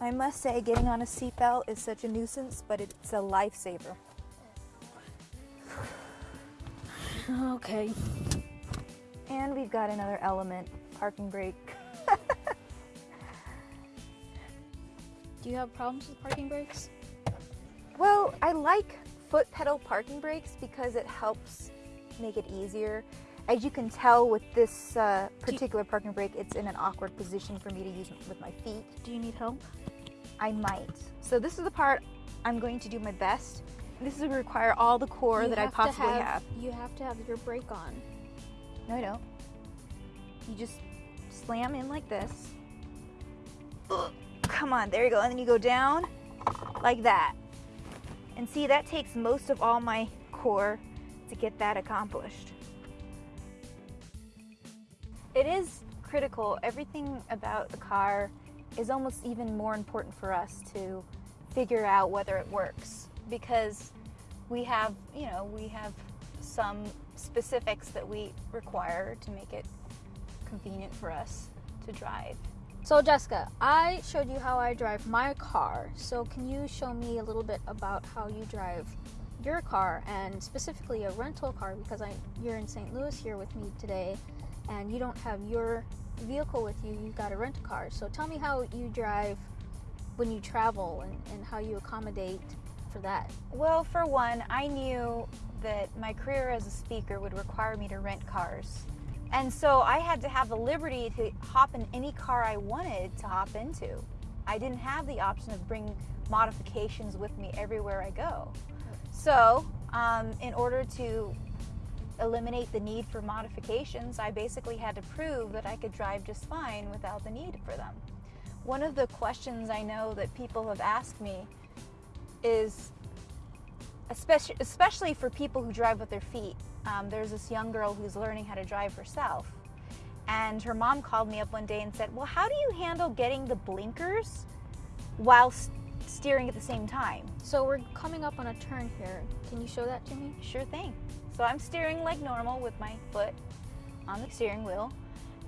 I must say getting on a seatbelt is such a nuisance, but it's a lifesaver. Okay. And we've got another element, parking brake. Do you have problems with parking brakes? Well, I like foot pedal parking brakes because it helps make it easier. As you can tell with this uh, particular parking brake, it's in an awkward position for me to use with my feet. Do you need help? I might. So this is the part I'm going to do my best. This will require all the core You that I possibly have, have. You have to have your brake on. No, I don't. You just slam in like this. Ugh, come on, there you go. And then you go down like that. And see, that takes most of all my core to get that accomplished. It is critical. Everything about the car is almost even more important for us to figure out whether it works because we have, you know, we have some specifics that we require to make it convenient for us to drive. So Jessica, I showed you how I drive my car. So can you show me a little bit about how you drive your car and specifically a rental car because I you're in St. Louis here with me today and you don't have your vehicle with you, you've got a rent a car. So tell me how you drive when you travel and, and how you accommodate for that. Well, for one, I knew that my career as a speaker would require me to rent cars. And so I had to have the liberty to hop in any car I wanted to hop into. I didn't have the option of bring modifications with me everywhere I go. So, um, in order to eliminate the need for modifications, I basically had to prove that I could drive just fine without the need for them. One of the questions I know that people have asked me is, especially, especially for people who drive with their feet, um, there's this young girl who's learning how to drive herself. And her mom called me up one day and said, Well, how do you handle getting the blinkers while steering at the same time? So we're coming up on a turn here. Can you show that to me? Sure thing. So I'm steering like normal with my foot on the steering wheel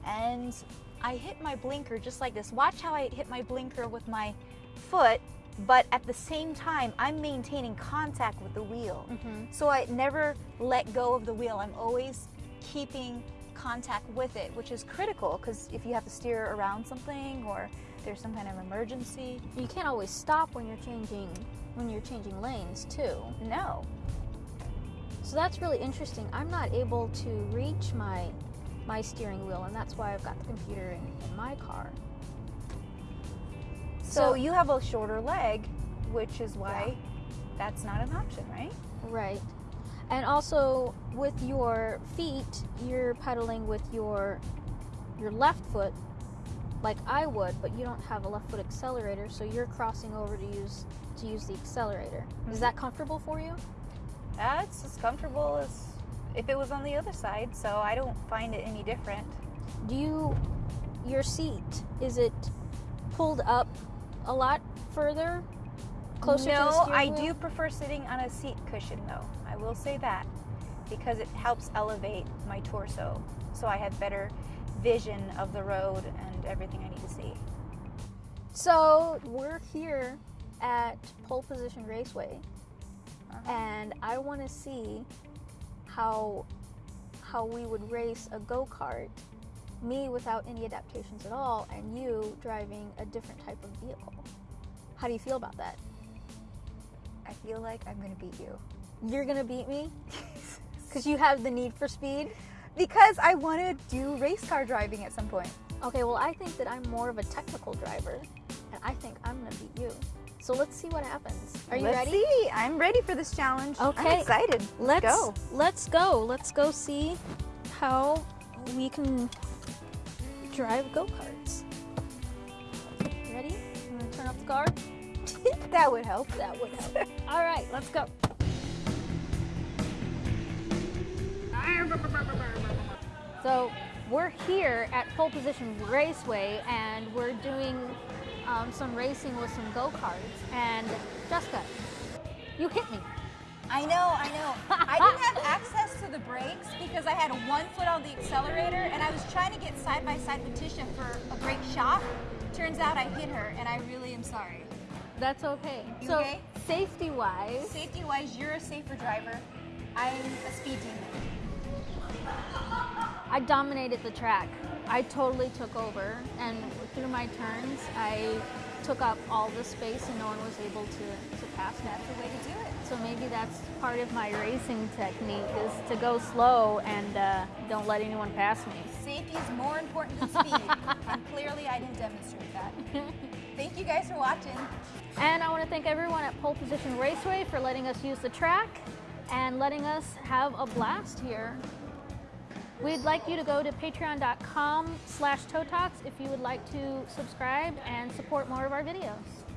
and I hit my blinker just like this. Watch how I hit my blinker with my foot, but at the same time, I'm maintaining contact with the wheel. Mm-hmm. So I never let go of the wheel. I'm always keeping contact with it, which is critical because if you have to steer around something or there's some kind of emergency. You can't always stop when you're changing when you're changing lanes too. No. So that's really interesting. I'm not able to reach my my steering wheel and that's why I've got the computer in, in my car. So, so, you have a shorter leg, which is why yeah. that's not an option, right? Right. And also with your feet, you're pedaling with your your left foot like I would, but you don't have a left foot accelerator, so you're crossing over to use to use the accelerator. Mm-hmm. Is that comfortable for you? That's as comfortable as if it was on the other side, so I don't find it any different. Do you your seat is it pulled up a lot further closer no, to the I wheel? do prefer sitting on a seat cushion though. I will say that because it helps elevate my torso so I have better vision of the road and everything I need to see. So we're here at Pole Position Raceway uh-huh. and I want to see how how we would race a go-kart me without any adaptations at all and you driving a different type of vehicle. How do you feel about that? I feel like I'm going to beat you. You're going to beat me? Cuz you have the need for speed? Because I want to do race car driving at some point. Okay, well I think that I'm more of a technical driver and I think I'm going to beat you. So let's see what happens. Are you let's ready? see. I'm ready for this challenge. Okay. I'm excited. Let's, let's go. Let's go. Let's go see how we can drive go-karts. Ready? You want to turn off the car? that would help. That would help. All right, let's go. So we're here at Pole Position Raceway and we're doing um, some racing with some go-karts. And Jessica, you hit me. I know, I know. I didn't have access to the brakes because I had one foot on the accelerator and I was trying to get side by side with Tisha for a great shot Turns out I hit her, and I really am sorry. That's okay. You so okay? safety wise, Safety wise, you're a safer driver. I'm a speed demon. I dominated the track. I totally took over, and through my turns, I took up all the space, and no one was able to, to pass me. That's the way to do it. So maybe that's part of my racing technique is to go slow and uh, don't let anyone pass me. Safety is more important than speed, and clearly I didn't demonstrate that. Thank you guys for watching. And I want to thank everyone at Pole Position Raceway for letting us use the track and letting us have a blast here. We'd like you to go to patreon.com slash if you would like to subscribe and support more of our videos.